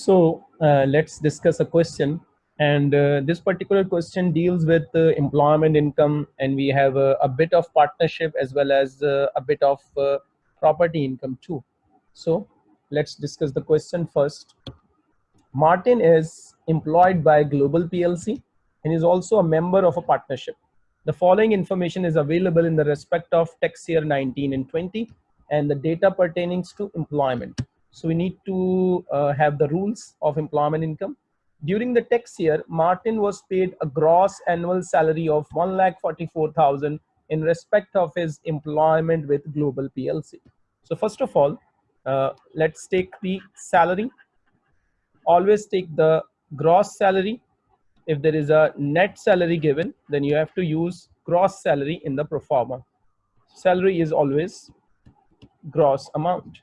So uh, let's discuss a question. And uh, this particular question deals with uh, employment income, and we have a, bit of partnership as well as uh, a bit of uh, property income too. So let's discuss the question first. Martin is employed by Global PLC and is also a member of a partnership. The following information is available in the respect of tax year 19 and 20 and the data pertaining to employment. So we need to uh, have the rules of employment income. During the tax year, Martin was paid a gross annual salary of 1,44,000 in respect of his employment with Global PLC. So first of all, uh, let's take the salary. Always take the gross salary. If there is a net salary given, then you have to use gross salary in the pro forma. Salary is always gross amount.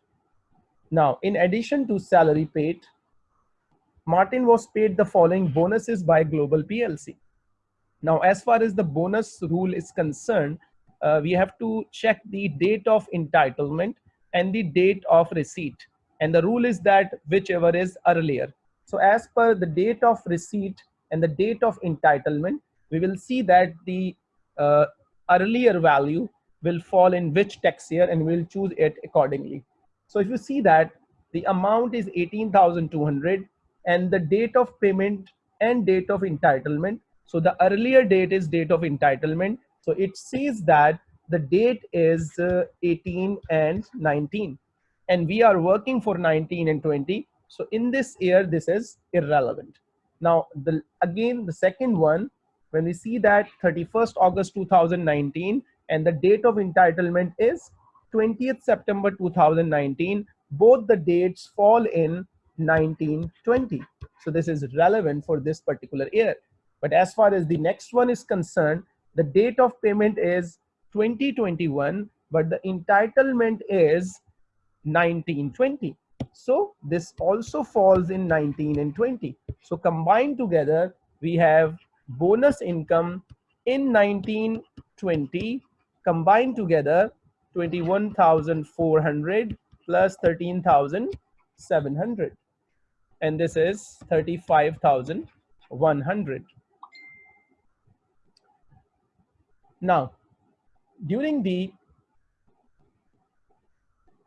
Now, in addition to salary paid, Martin was paid the following bonuses by Global PLC. Now, as far as the bonus rule is concerned, uh, we have to check the date of entitlement and the date of receipt. And the rule is that whichever is earlier. So as per the date of receipt and the date of entitlement, we will see that the uh, earlier value will fall in which tax year and we'll choose it accordingly. So if you see that the amount is 18,200 and the date of payment and date of entitlement. So the earlier date is date of entitlement. So it says that the date is uh, 18 and 19 and we are working for 19 and 20. So in this year, this is irrelevant. Now, the again, the second one, when we see that 31st August 2019 and the date of entitlement is 20th September 2019. Both the dates fall in 1920. So this is relevant for this particular year. But as far as the next one is concerned, the date of payment is 2021, but the entitlement is 1920. So this also falls in 19 and 20. So combined together, we have bonus income in 1920 combined together 21,400 plus 13,700 and this is 35,100. Now, during the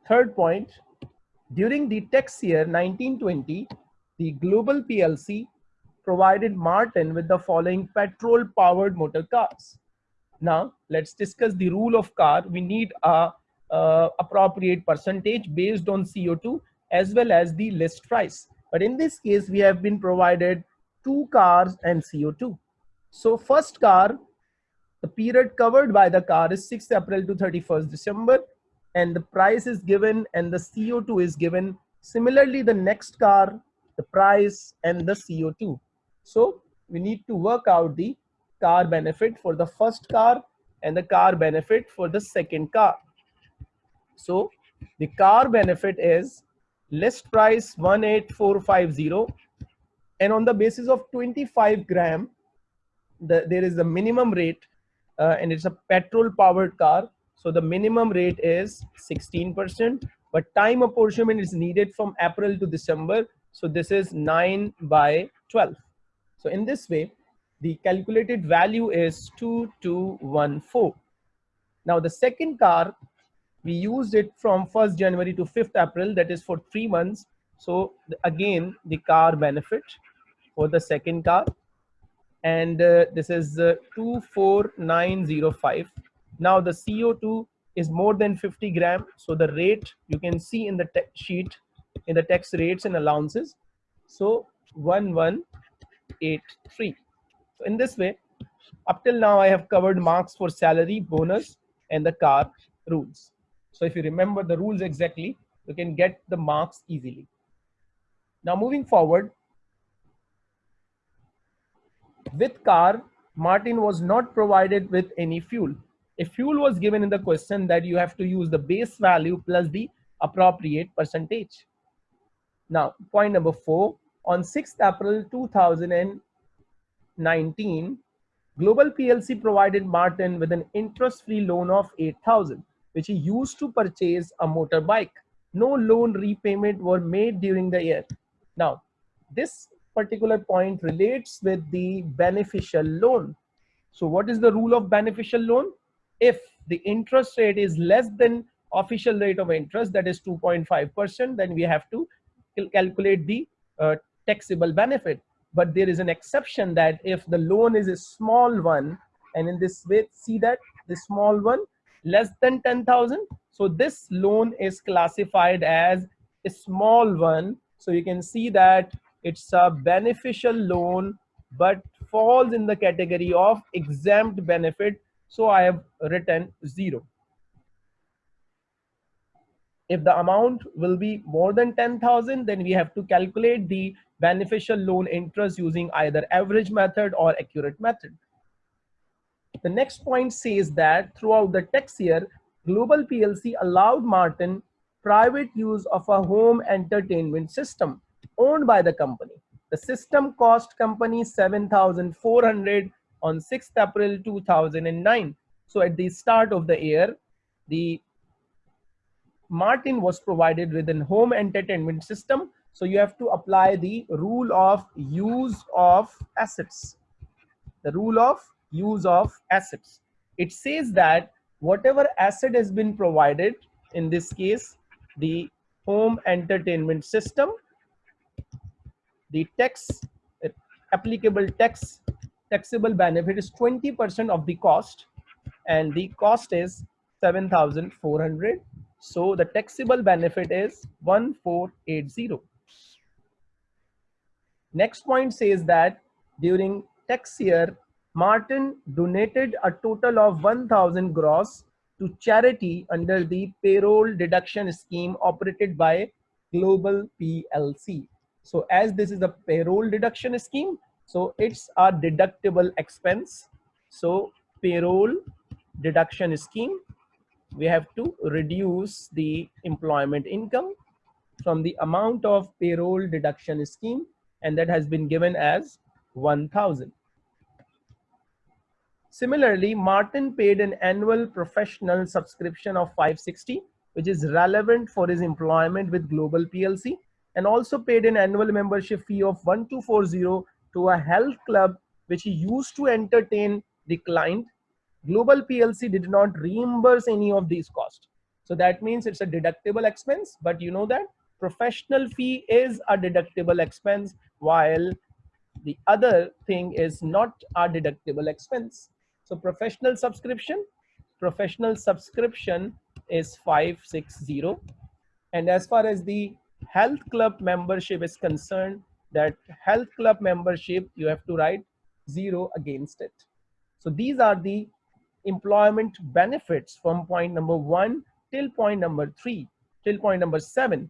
third point, during the tax year 1920, the Global PLC provided Martin with the following petrol powered motor cars. Now let's discuss the rule of car. We need a, a appropriate percentage based on CO2 as well as the list price. But in this case, we have been provided two cars and CO2. So first car, the period covered by the car is 6th April to 31st December and the price is given and the CO2 is given. Similarly, the next car, the price and the CO2. So we need to work out the car benefit for the first car and the car benefit for the second car. So the car benefit is list price 18450 and on the basis of 25 gram the, there is a minimum rate uh, and it's a petrol powered car. So the minimum rate is 16% but time apportionment is needed from April to December. So this is 9 by 12 so in this way the calculated value is 2214. Now the second car, we used it from 1st January to 5th April, that is for three months. So again, the car benefit for the second car. And uh, this is uh, 24905. Now the CO2 is more than 50 gram. So the rate you can see in the sheet in the tax rates and allowances. So 1183. So in this way, up till now, I have covered marks for salary, bonus, and the car rules. So if you remember the rules exactly, you can get the marks easily. Now moving forward, with car, Martin was not provided with any fuel. A fuel was given in the question that you have to use the base value plus the appropriate percentage. Now, point number four, on 6th April 2000 19, Global PLC provided Martin with an interest-free loan of 8,000, which he used to purchase a motorbike. No loan repayment were made during the year. Now, this particular point relates with the beneficial loan. So what is the rule of beneficial loan? If the interest rate is less than official rate of interest, that is 2.5%, then we have to calculate the uh, taxable benefit. But there is an exception that if the loan is a small one, and in this way, see that the small one less than 10,000. So this loan is classified as a small one. So you can see that it's a beneficial loan, but falls in the category of exempt benefit. So I have written zero. If the amount will be more than 10,000, then we have to calculate the beneficial loan interest using either average method or accurate method. The next point says that throughout the tax year, Global PLC allowed Martin private use of a home entertainment system owned by the company. The system cost company 7,400 on 6th April 2009. So at the start of the year, the Martin was provided with a home entertainment system. So you have to apply the rule of use of assets. The rule of use of assets. It says that whatever asset has been provided, in this case, the home entertainment system, the tax, applicable tax, taxable benefit is 20% of the cost and the cost is 7,400. So the taxable benefit is 1480. Next point says that during tax year Martin donated a total of 1000 gross to charity under the payroll deduction scheme operated by Global PLC. So as this is a payroll deduction scheme, so it's a deductible expense. So payroll deduction scheme, we have to reduce the employment income from the amount of payroll deduction scheme and that has been given as 1000. Similarly, Martin paid an annual professional subscription of 560, which is relevant for his employment with Global PLC, and also paid an annual membership fee of 1240 to a health club, which he used to entertain the client. Global PLC did not reimburse any of these costs. So that means it's a deductible expense, but you know that professional fee is a deductible expense while the other thing is not a deductible expense. So professional subscription, professional subscription is 560. And as far as the health club membership is concerned, that health club membership, you have to write zero against it. So these are the employment benefits from point number one till point number three, till point number seven.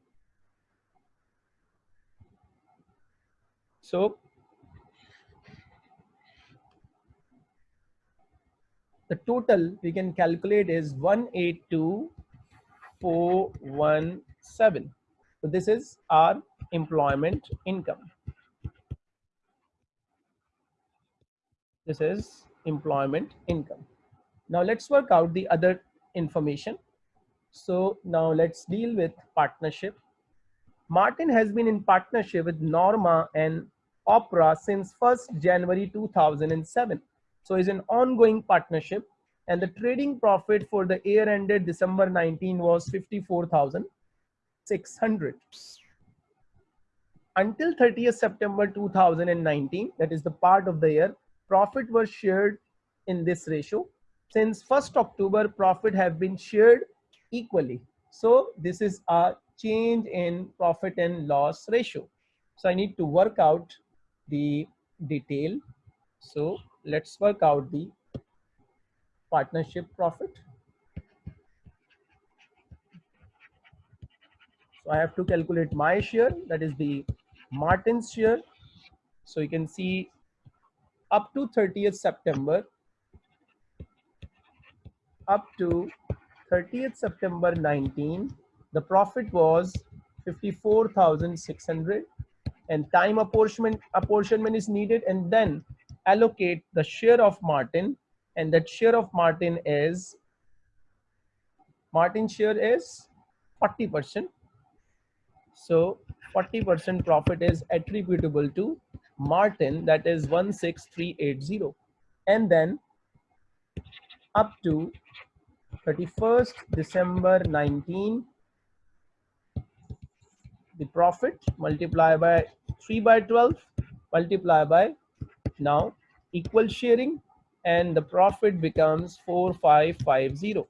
So the total we can calculate is 182417. So this is our employment income. This is employment income. Now let's work out the other information. So now let's deal with partnership. Martin has been in partnership with Norma and Opera since 1st January 2007. So it's an ongoing partnership and the trading profit for the year ended December 19 was 54,600. Until 30th September 2019, that is the part of the year, profit was shared in this ratio. Since 1st October, profit have been shared equally. So this is a change in profit and loss ratio. So I need to work out the detail. So let's work out the partnership profit. So I have to calculate my share, that is the Martin's share. So you can see up to 30th September, up to 30th September 19, the profit was 54,600 and time apportionment, apportionment is needed and then allocate the share of Martin and that share of Martin is Martin share is 40%. So 40% profit is attributable to Martin, that is 16380. And then up to 31st December 19, the profit multiply by 3 by 12 multiply by now equal sharing and the profit becomes 4550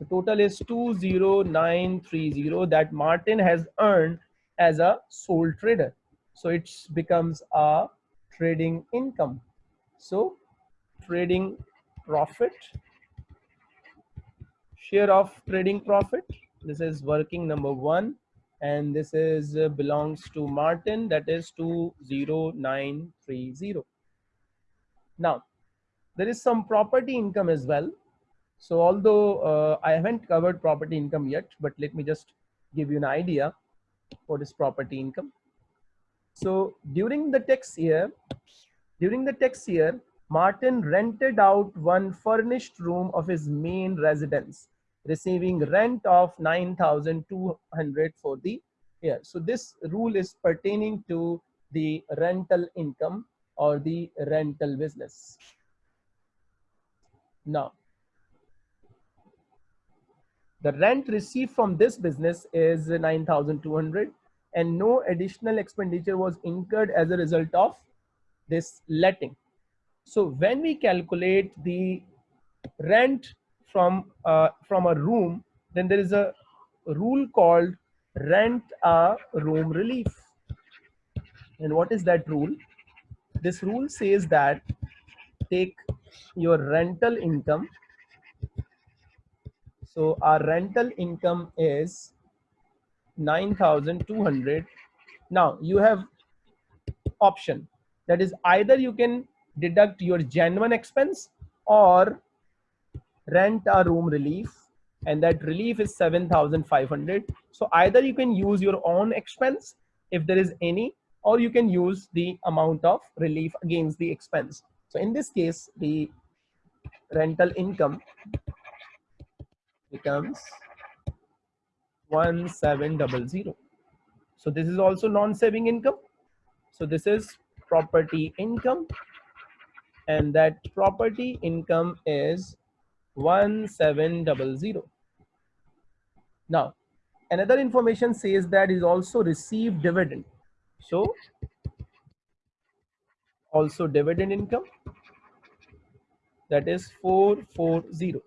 so total is 20930 that Martin has earned as a sole trader. So it becomes a trading income. So trading profit, share of trading profit. This is working number one and this is uh, belongs to Martin that is 20930. Now there is some property income as well so although uh, I haven't covered property income yet, but let me just give you an idea what is property income. So during the tax year, during the tax year, Martin rented out one furnished room of his main residence, receiving rent of 9,200 for the year. So this rule is pertaining to the rental income or the rental business. Now, the rent received from this business is 9,200 and no additional expenditure was incurred as a result of this letting. So when we calculate the rent from, uh, from a room, then there is a rule called rent a room relief. And what is that rule? This rule says that take your rental income so our rental income is 9,200. Now you have option that is either you can deduct your genuine expense or rent a room relief and that relief is 7,500. So either you can use your own expense if there is any or you can use the amount of relief against the expense. So in this case, the rental income becomes 1700 so this is also non-saving income so this is property income and that property income is 1700 now another information says that is also received dividend. So also dividend income that is 440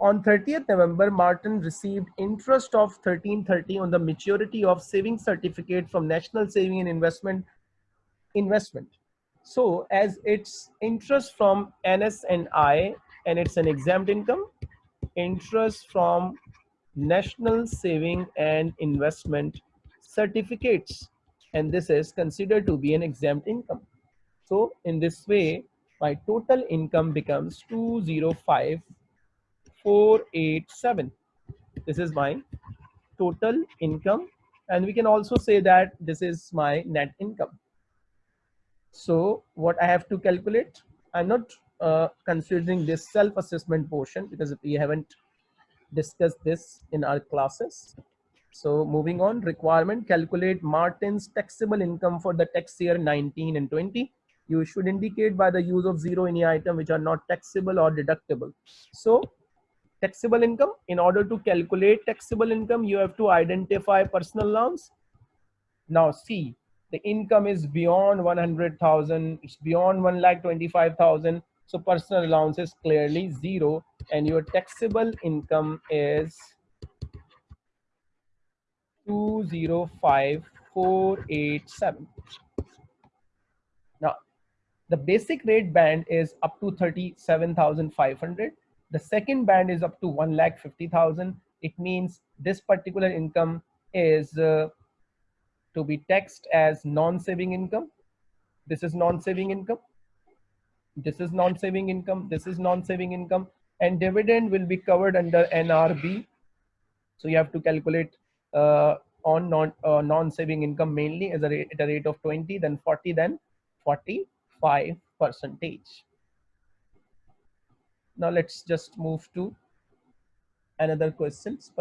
on 30th November, Martin received interest of 1330 on the maturity of saving certificate from National Saving and Investment Investment. So as it's interest from NS&I and it's an exempt income, interest from National Saving and Investment Certificates. And this is considered to be an exempt income. So in this way, my total income becomes 205 487 this is my total income and we can also say that this is my net income so what i have to calculate i'm not uh, considering this self-assessment portion because we haven't discussed this in our classes so moving on requirement calculate martin's taxable income for the tax year 19 and 20 you should indicate by the use of zero any item which are not taxable or deductible so taxable income. In order to calculate taxable income, you have to identify personal loans. Now see, the income is beyond 100,000, it's beyond 1 lakh 25,000. So personal allowance is clearly zero and your taxable income is 205487. Now, the basic rate band is up to 37,500 the second band is up to 1 lakh 50,000. It means this particular income is uh, to be taxed as non-saving income. This is non-saving income. This is non-saving income. This is non-saving income. And dividend will be covered under NRB. So you have to calculate uh, on non, uh, non-saving income mainly as a rate, at a rate of 20, then 40, then 45 percentage. Now let's just move to another questions.